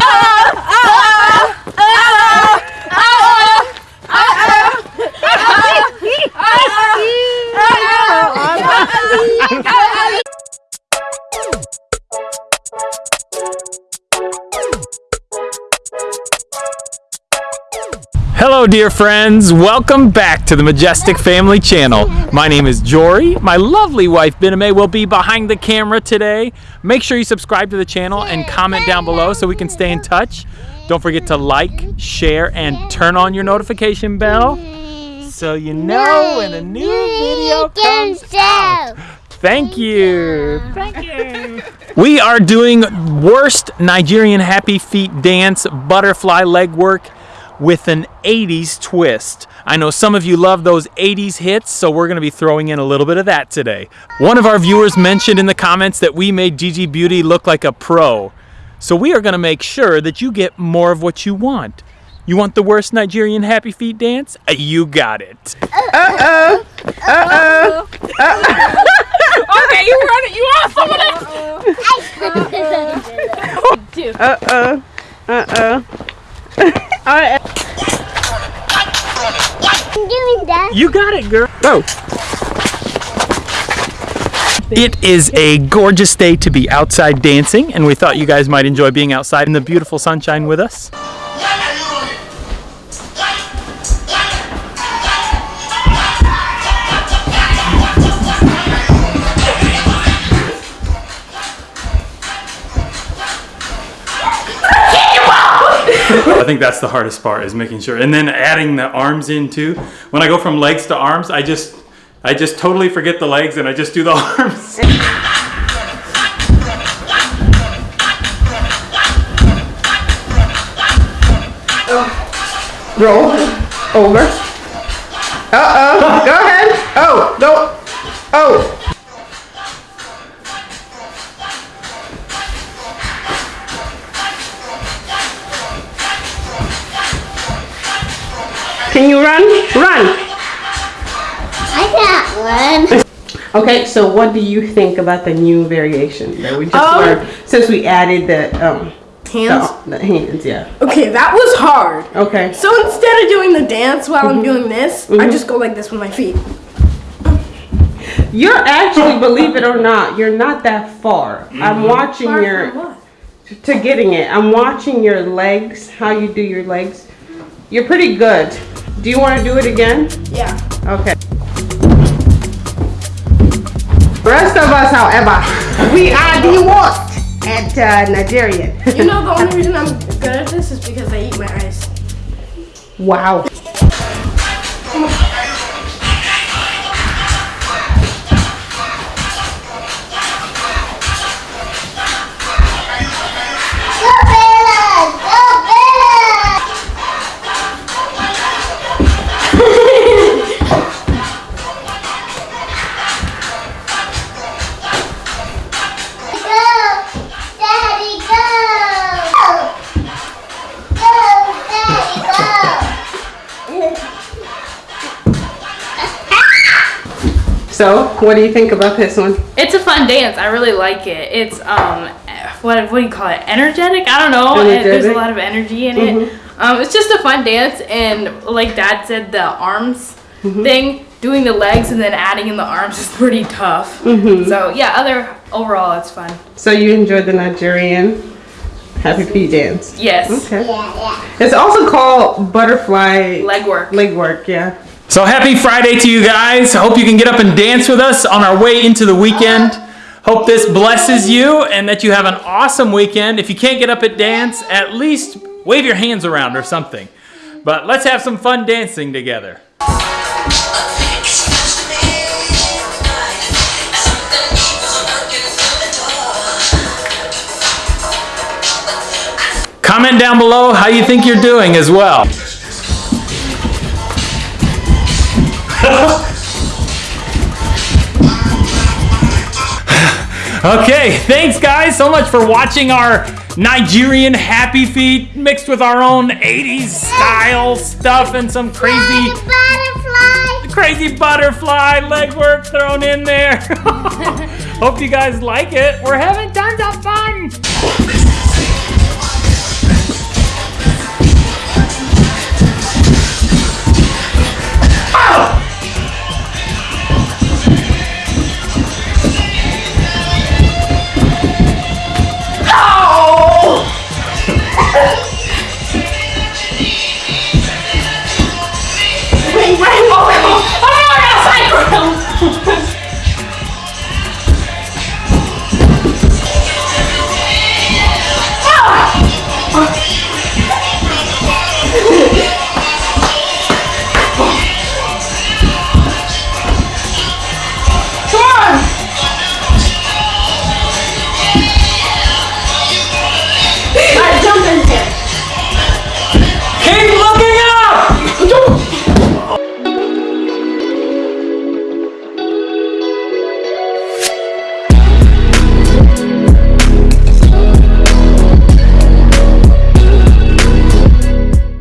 Ah! Hello dear friends, welcome back to the Majestic Family Channel. My name is Jory. My lovely wife Biname will be behind the camera today. Make sure you subscribe to the channel and comment down below so we can stay in touch. Don't forget to like, share, and turn on your notification bell so you know when a new video comes out. Thank you. Thank you. We are doing worst Nigerian happy feet dance butterfly leg work with an 80s twist. I know some of you love those 80s hits, so we're gonna be throwing in a little bit of that today. One of our viewers mentioned in the comments that we made Gigi Beauty look like a pro. So we are gonna make sure that you get more of what you want. You want the worst Nigerian happy feet dance? Uh, You got it. Uh-oh. Uh-oh. uh-oh. Okay, you run it. You want someone else? Uh-oh. Uh-oh. All right. Doing that. You got it, girl. Go. It is a gorgeous day to be outside dancing, and we thought you guys might enjoy being outside in the beautiful sunshine with us. Think that's the hardest part is making sure, and then adding the arms in too. When I go from legs to arms, I just, I just totally forget the legs and I just do the arms. Roll. Over. Uh-oh. Go ahead. Oh, no. Oh. Can you run? Run. I got one. Okay, so what do you think about the new variation that we just Um, learned since we added the um Hands. the, the hands? Yeah. Okay, that was hard. Okay. So instead of doing the dance while I'm doing this, I just go like this with my feet. You're actually, believe it or not, you're not that far. I'm watching Far your to getting it. I'm watching your legs, how you do your legs. You're pretty good. Do you want to do it again? Yeah. Okay. The Rest of us, however, we are the worst at uh, Nigerian. You know the only reason I'm good at this is because I eat my ice. wow. So, what do you think about this one? It's a fun dance. I really like it. It's um, what what do you call it? Energetic? I don't know. It- there's a lot of energy in it. Um, it's just a fun dance, and like Dad said, the arms thing, doing the legs and then adding in the arms is pretty tough. So yeah, other overall, it's fun. So you enjoyed the Nigerian happy feet dance? Yes, Okay. Yeah, yeah. It's also called butterfly leg work. leg work. Yeah. So happy Friday to you guys. Hope you can get up and dance with us on our way into the weekend. Hope this blesses you and that you have an awesome weekend. If you can't get up at dance, at least wave your hands around or something. But let's have some fun dancing together. Comment down below how you think you're doing as well. Okay, thanks guys so much for watching our Nigerian happy feet mixed with our own 80s style stuff and some crazy Butterfly! crazy butterfly legwork thrown in there. Hope you guys like it. We're having tons of fun.